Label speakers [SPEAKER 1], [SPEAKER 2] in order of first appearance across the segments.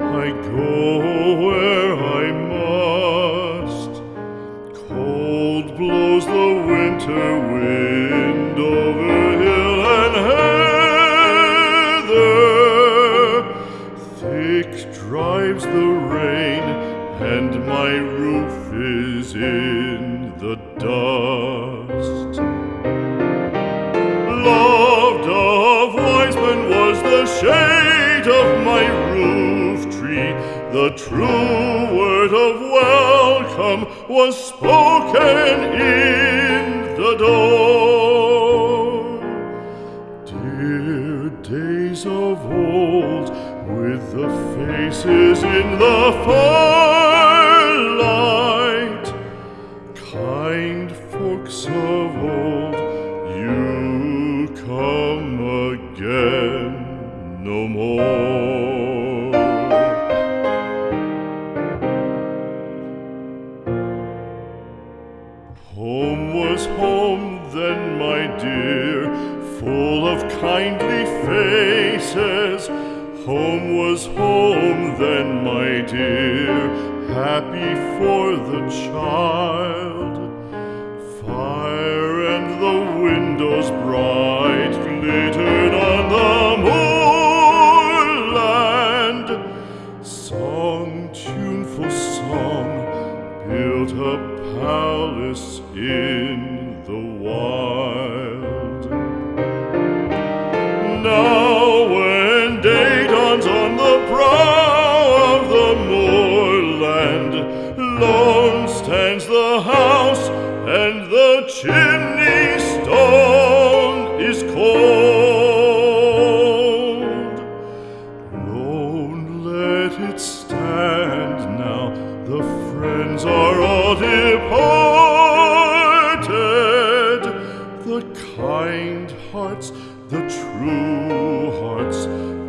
[SPEAKER 1] I go where I must. Cold blows the winter wind over hill and heather. Thick drives the rain, and my roof is in the dust. Loved of wise men was the shade of my roof tree. The true word of welcome was spoken in the door. Dear days of old, with the faces in the firelight, kind folks of old, no more. Home was home then, my dear, full of kindly faces. Home was home then, my dear, happy for the child. A palace in the wild. Now when day dawns on the brow of the moorland, lone stands the house and the chimney stone is cold. Lone let it stand The kind hearts, the true hearts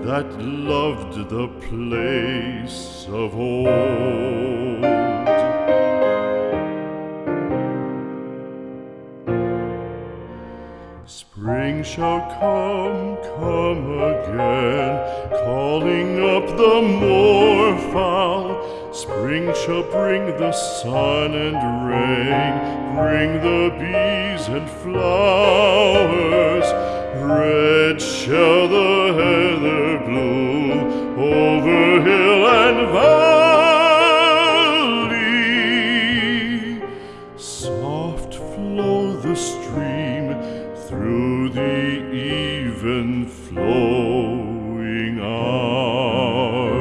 [SPEAKER 1] that loved the place of old. Shall come, come again, calling up the moorfowl. Spring shall bring the sun and rain, bring the bees and flowers. Red shall the heather bloom over hill and valley. Soft flow the stream through the flowing hours.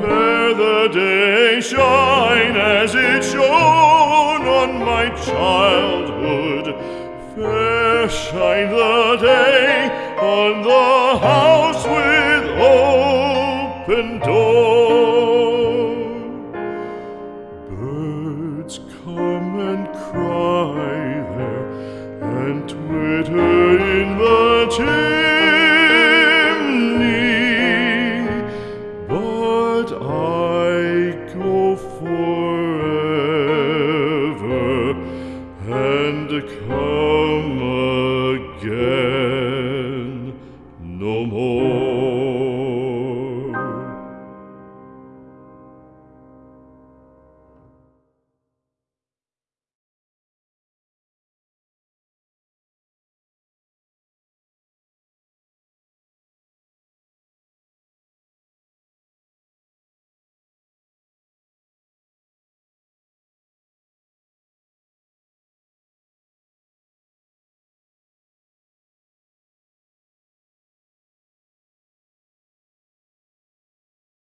[SPEAKER 1] Fair the day shine as it shone on my childhood. Fair shine the day on the house with open door. Birds come and cry there and twitter chimney, but I go for.